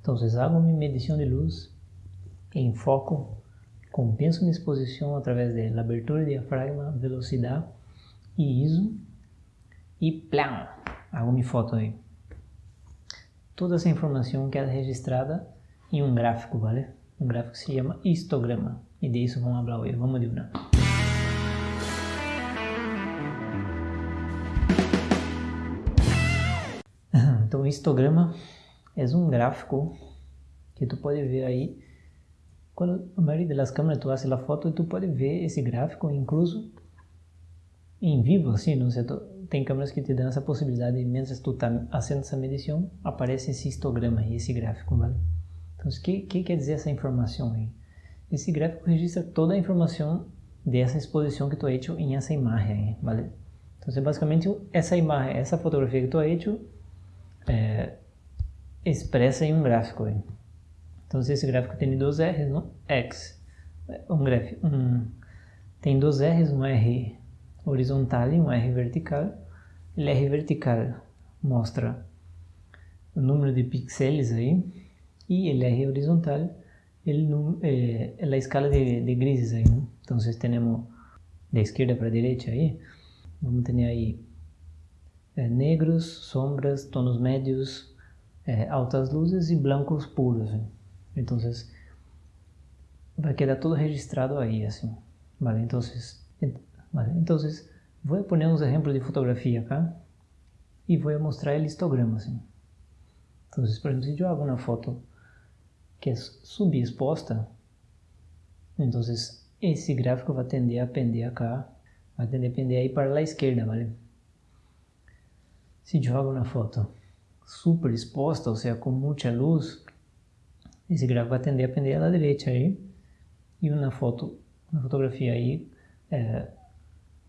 Entonces hago mi medición de luz, enfoco, compenso mi exposición a través de abertura de diafragma, velocidad y ISO y ¡plan! Hago mi foto ahí. Toda essa informação queda registrada em um gráfico, vale? Um gráfico que se chama histograma. E disso vamos falar hoje. Vamos de uma. Então, histograma é um gráfico que tu pode ver aí. Quando a maioria das câmeras tu faz a foto, e tu pode ver esse gráfico incluso em vivo, assim, não sei, tem câmeras que te dão essa possibilidade, menos tu está fazendo essa medição, aparece esse histograma aí, esse gráfico, vale? Então, o que, que quer dizer essa informação aí? Esse gráfico registra toda a informação dessa exposição que tu ha hecho em essa imagem, vale? Então, basicamente, essa imagem, essa fotografia que tu ha hecho, é, expressa em um gráfico. Então, esse gráfico tem dois R's, não? X. Um gráfico, um, tem dois R's, um R horizontal e um R vertical. O R vertical mostra o número de pixels aí e o R horizontal ele, é, a escala de, de grises aí, né? Então, temos da esquerda para a direita aí, vamos ter aí é, negros, sombras, tonos médios, é, altas luzes e blancos puros. Hein? Então, vai quedar tudo registrado aí, assim. Vale, então, vale, vou pôr uns exemplos de fotografia cá e vou mostrar o histograma, assim. Então, por exemplo, se eu hago uma foto que é subexposta, então esse gráfico vai tender a pender acá, vai tender a pender aí para a esquerda, vale? Se jogo na foto super exposta, ou seja, com muita luz, esse gráfico vai tender a pender à direita aí, e na foto, na fotografia aí, é,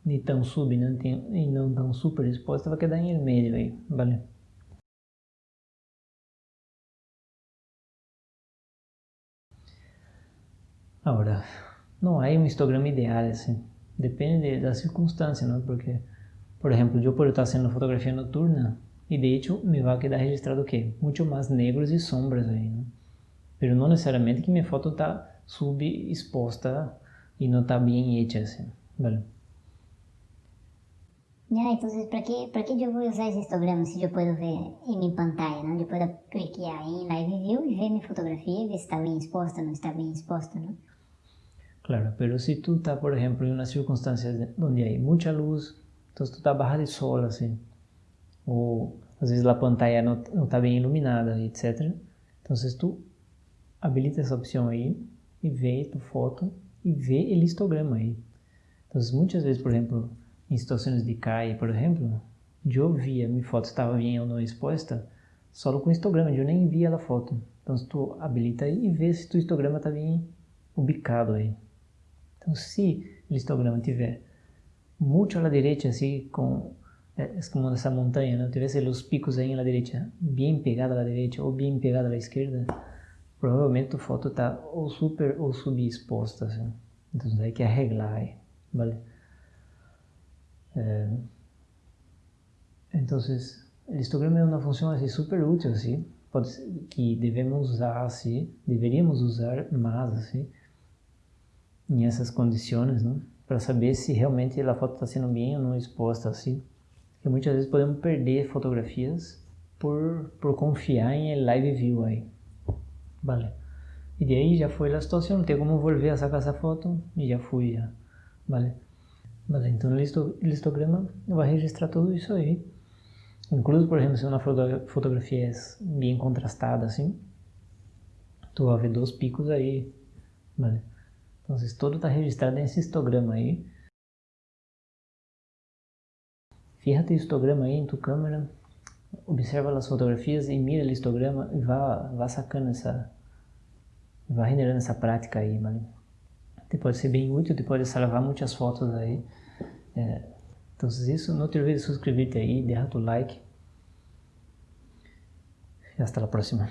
nem tão sub não tem, e não tão super exposta, vai quedar em meio aí, vale? Agora, não há um histograma ideal, assim. Depende da circunstância, não? Porque, por exemplo, eu por estar sendo fotografia noturna, e de hecho me vai quedar registrado o quê? Muito mais negros e sombras aí, não? Mas não necessariamente que minha foto está subexposta e não está bem hecha, assim, vale? Ya, entonces, ¿para qué, ¿para qué yo voy a usar ese histograma si yo puedo ver en mi pantalla, ¿no? Yo puedo clicar en Live View y ver mi fotografía y ver si está bien expuesta o no está bien expuesta, ¿no? Claro, pero si tú estás, por ejemplo, en unas circunstancias donde hay mucha luz, entonces tú estás baja de sol, así, o às vezes a pantalla não está bem iluminada, etc. Então, tu habilita essa opção aí e vê tu foto e vê o histograma aí. Então, muitas vezes, por exemplo, em situações de CAI, por exemplo, eu via minha foto estava bem ou não exposta só com histograma, eu nem via a foto. Então, tu habilita aí e vê se tu histograma está bem ubicado aí. Então, se o histograma tiver muito à direita, assim, com é, é como essa montanha, não tivesse os picos aí na direita, bem pegada à direita ou bem pegada à esquerda, provavelmente a foto está ou super ou subexposta, assim. Então, tem que arreglar aí, vale? Então, o histograma é uma função assim, super útil, assim, ser, que devemos usar, assim, deveríamos usar mais, assim, em essas condições, não? para saber se realmente a foto está sendo bem ou não exposta assim. Porque muitas vezes podemos perder fotografias por, por confiar em live view aí. Vale. E daí já foi a situação, não tem como volver a sacar essa foto e já fui já. Vale. Vale, então o histograma vai registrar tudo isso aí. Incluso, por exemplo, se uma fotografia é bem contrastada assim, tu vai ver dois picos aí, vale? Então, todo está registrado nesse histograma aí. O histograma aí em tua câmera, observa as fotografias e mira o histograma e vá, vá sacando essa, vá generando essa prática aí, vale? Te pode ser bem útil, te pode salvar muitas fotos aí. É, então, isso, não te olvides de suscrever-te aí, deixa tu like. E hasta a próxima.